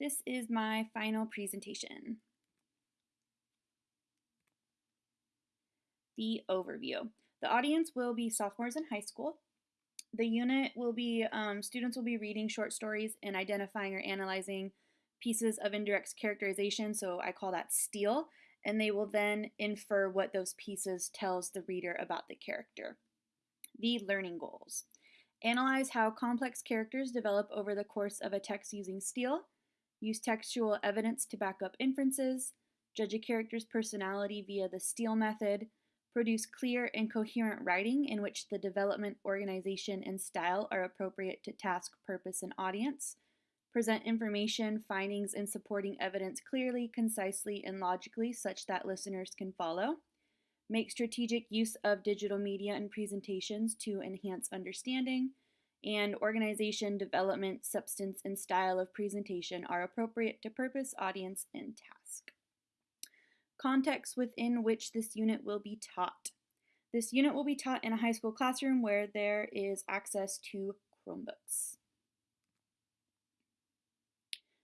This is my final presentation. The overview. The audience will be sophomores in high school. The unit will be, um, students will be reading short stories and identifying or analyzing pieces of indirect characterization, so I call that steal, and they will then infer what those pieces tells the reader about the character. The learning goals. Analyze how complex characters develop over the course of a text using steal. Use textual evidence to back up inferences. Judge a character's personality via the steal method. Produce clear and coherent writing in which the development, organization, and style are appropriate to task, purpose, and audience. Present information, findings, and supporting evidence clearly, concisely, and logically such that listeners can follow. Make strategic use of digital media and presentations to enhance understanding. And organization, development, substance, and style of presentation are appropriate to purpose, audience, and task. Context within which this unit will be taught. This unit will be taught in a high school classroom where there is access to Chromebooks.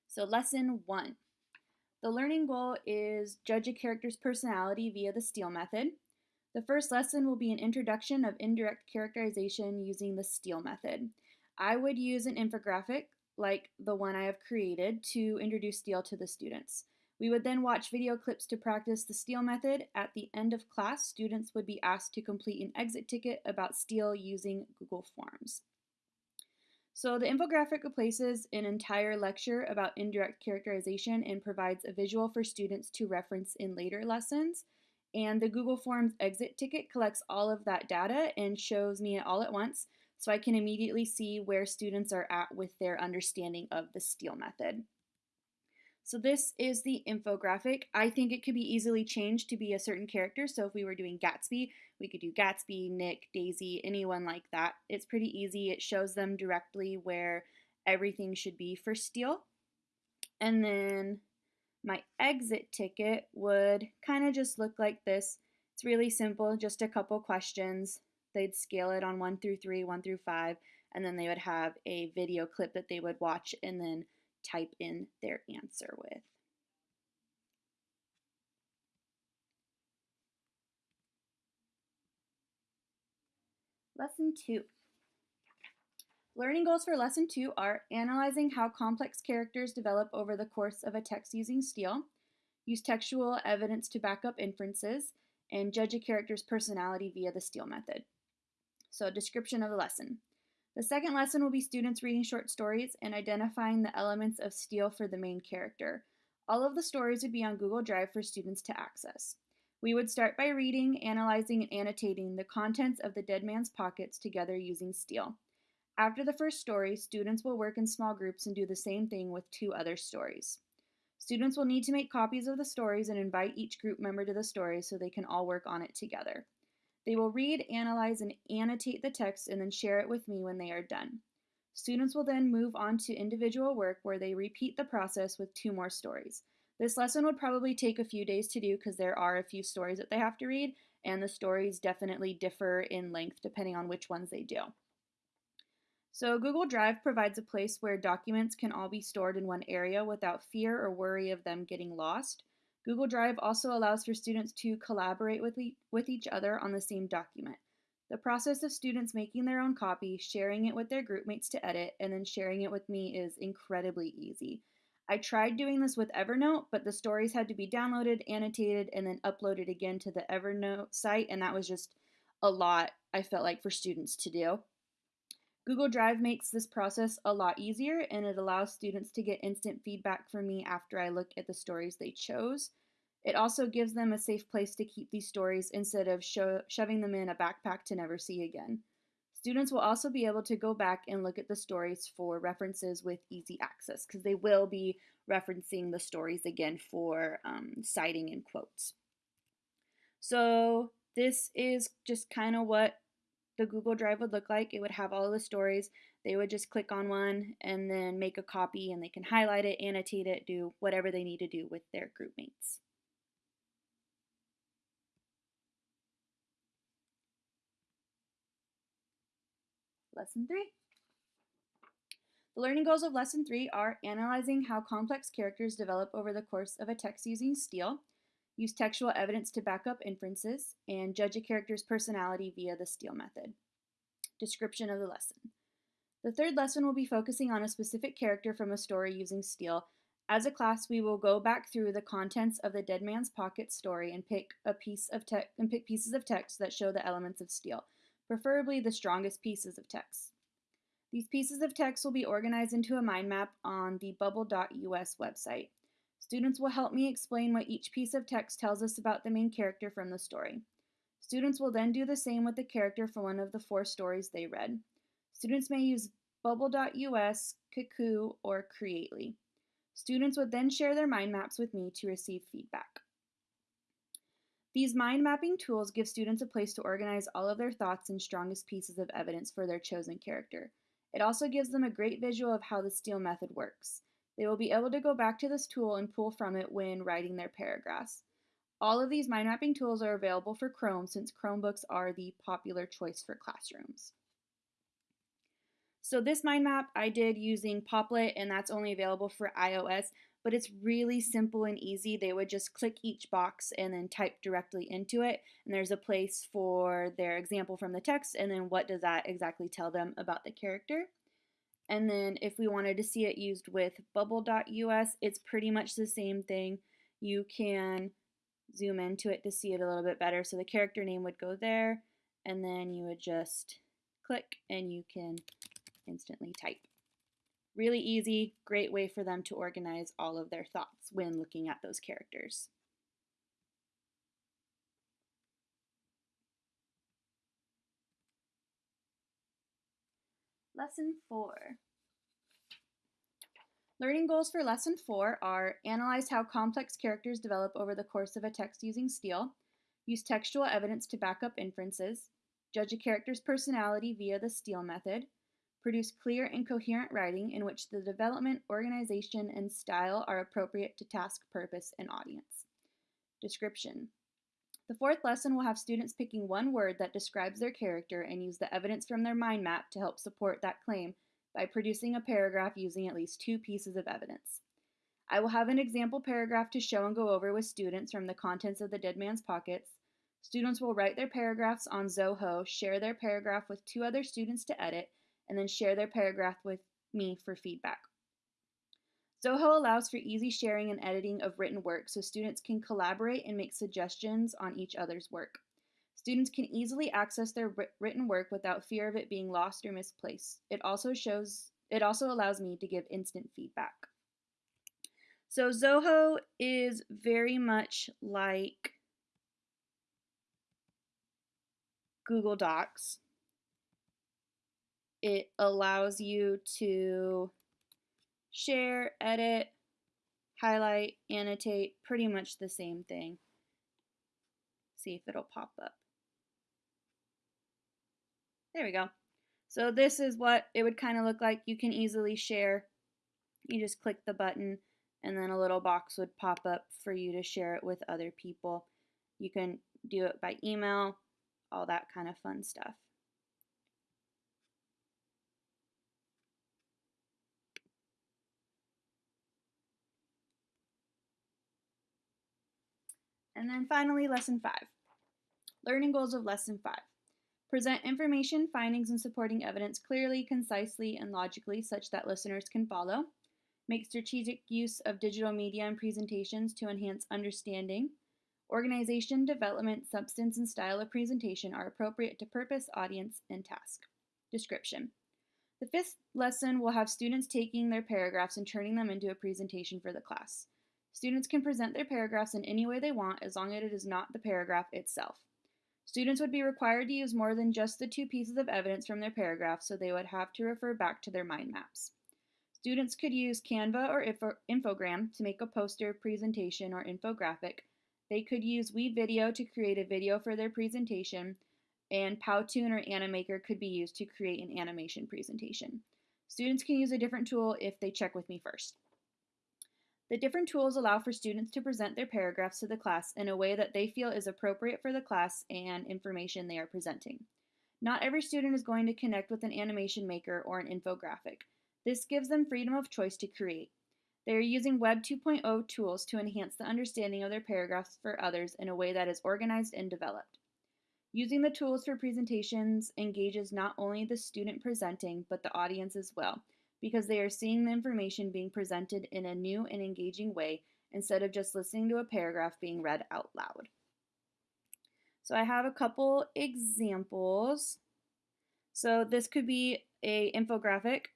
So lesson one. The learning goal is judge a character's personality via the steal method. The first lesson will be an introduction of indirect characterization using the steal method. I would use an infographic like the one I have created to introduce steal to the students. We would then watch video clips to practice the steal method. At the end of class, students would be asked to complete an exit ticket about steal using Google Forms. So the infographic replaces an entire lecture about indirect characterization and provides a visual for students to reference in later lessons. And the Google Forms exit ticket collects all of that data and shows me it all at once so I can immediately see where students are at with their understanding of the steal method. So this is the infographic. I think it could be easily changed to be a certain character. So if we were doing Gatsby, we could do Gatsby, Nick, Daisy, anyone like that. It's pretty easy. It shows them directly where everything should be for steal. And then my exit ticket would kind of just look like this. It's really simple, just a couple questions. They'd scale it on 1 through 3, 1 through 5, and then they would have a video clip that they would watch and then type in their answer with. Lesson 2. Learning goals for Lesson 2 are analyzing how complex characters develop over the course of a text using steal, use textual evidence to back up inferences, and judge a character's personality via the steal method. So, a description of the lesson. The second lesson will be students reading short stories and identifying the elements of steal for the main character. All of the stories would be on Google Drive for students to access. We would start by reading, analyzing, and annotating the contents of the Dead Man's Pockets together using steal. After the first story, students will work in small groups and do the same thing with two other stories. Students will need to make copies of the stories and invite each group member to the story so they can all work on it together. They will read, analyze, and annotate the text and then share it with me when they are done. Students will then move on to individual work where they repeat the process with two more stories. This lesson would probably take a few days to do because there are a few stories that they have to read, and the stories definitely differ in length depending on which ones they do. So, Google Drive provides a place where documents can all be stored in one area without fear or worry of them getting lost. Google Drive also allows for students to collaborate with, e with each other on the same document. The process of students making their own copy, sharing it with their groupmates to edit, and then sharing it with me is incredibly easy. I tried doing this with Evernote, but the stories had to be downloaded, annotated, and then uploaded again to the Evernote site, and that was just a lot, I felt like, for students to do. Google Drive makes this process a lot easier and it allows students to get instant feedback from me after I look at the stories they chose. It also gives them a safe place to keep these stories instead of sho shoving them in a backpack to never see again. Students will also be able to go back and look at the stories for references with easy access because they will be referencing the stories again for um, citing and quotes. So this is just kind of what the Google Drive would look like. It would have all the stories. They would just click on one and then make a copy and they can highlight it, annotate it, do whatever they need to do with their group mates. Lesson 3. The learning goals of Lesson 3 are analyzing how complex characters develop over the course of a text using STEAL, use textual evidence to back up inferences, and judge a character's personality via the STEAL method. Description of the lesson. The third lesson will be focusing on a specific character from a story using STEAL. As a class, we will go back through the contents of the Dead Man's Pocket story and pick a piece of text and pick pieces of text that show the elements of STEAL, preferably the strongest pieces of text. These pieces of text will be organized into a mind map on the bubble.us website. Students will help me explain what each piece of text tells us about the main character from the story. Students will then do the same with the character from one of the four stories they read. Students may use bubble.us, Kaku, or Creately. Students would then share their mind maps with me to receive feedback. These mind mapping tools give students a place to organize all of their thoughts and strongest pieces of evidence for their chosen character. It also gives them a great visual of how the STEAL method works. They will be able to go back to this tool and pull from it when writing their paragraphs. All of these mind mapping tools are available for Chrome since Chromebooks are the popular choice for classrooms. So this mind map I did using Popplet and that's only available for iOS, but it's really simple and easy. They would just click each box and then type directly into it. And there's a place for their example from the text and then what does that exactly tell them about the character. And then if we wanted to see it used with bubble.us, it's pretty much the same thing. You can zoom into it to see it a little bit better. So the character name would go there and then you would just click and you can instantly type. Really easy, great way for them to organize all of their thoughts when looking at those characters. Lesson 4. Learning goals for Lesson 4 are Analyze how complex characters develop over the course of a text using STEAL, use textual evidence to back up inferences, judge a character's personality via the STEAL method, produce clear and coherent writing in which the development, organization, and style are appropriate to task, purpose, and audience. Description. The fourth lesson will have students picking one word that describes their character and use the evidence from their mind map to help support that claim by producing a paragraph using at least two pieces of evidence. I will have an example paragraph to show and go over with students from the contents of the Dead Man's Pockets. Students will write their paragraphs on Zoho, share their paragraph with two other students to edit, and then share their paragraph with me for feedback. Zoho allows for easy sharing and editing of written work so students can collaborate and make suggestions on each other's work. Students can easily access their written work without fear of it being lost or misplaced. It also shows it also allows me to give instant feedback. So Zoho is very much like Google Docs it allows you to share, edit, highlight, annotate, pretty much the same thing. See if it'll pop up. There we go. So this is what it would kind of look like. You can easily share. You just click the button and then a little box would pop up for you to share it with other people. You can do it by email, all that kind of fun stuff. And then finally, lesson five. Learning goals of lesson five. Present information, findings, and supporting evidence clearly, concisely, and logically such that listeners can follow. Make strategic use of digital media and presentations to enhance understanding. Organization, development, substance, and style of presentation are appropriate to purpose, audience, and task. Description. The fifth lesson will have students taking their paragraphs and turning them into a presentation for the class. Students can present their paragraphs in any way they want as long as it is not the paragraph itself. Students would be required to use more than just the two pieces of evidence from their paragraph, so they would have to refer back to their mind maps. Students could use Canva or Info Infogram to make a poster, presentation, or infographic. They could use WeVideo to create a video for their presentation, and Powtoon or Animaker could be used to create an animation presentation. Students can use a different tool if they check with me first. The different tools allow for students to present their paragraphs to the class in a way that they feel is appropriate for the class and information they are presenting. Not every student is going to connect with an animation maker or an infographic. This gives them freedom of choice to create. They are using Web 2.0 tools to enhance the understanding of their paragraphs for others in a way that is organized and developed. Using the tools for presentations engages not only the student presenting, but the audience as well, because they are seeing the information being presented in a new and engaging way instead of just listening to a paragraph being read out loud. So I have a couple examples. So this could be a infographic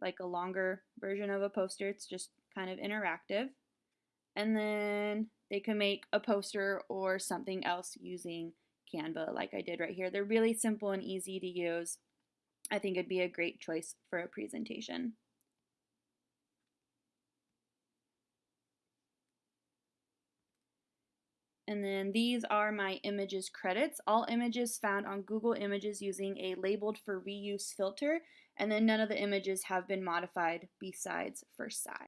like a longer version of a poster. It's just kind of interactive. And then they can make a poster or something else using Canva like I did right here. They're really simple and easy to use. I think it'd be a great choice for a presentation. And then these are my images credits. All images found on Google Images using a labeled for reuse filter. And then none of the images have been modified besides for size.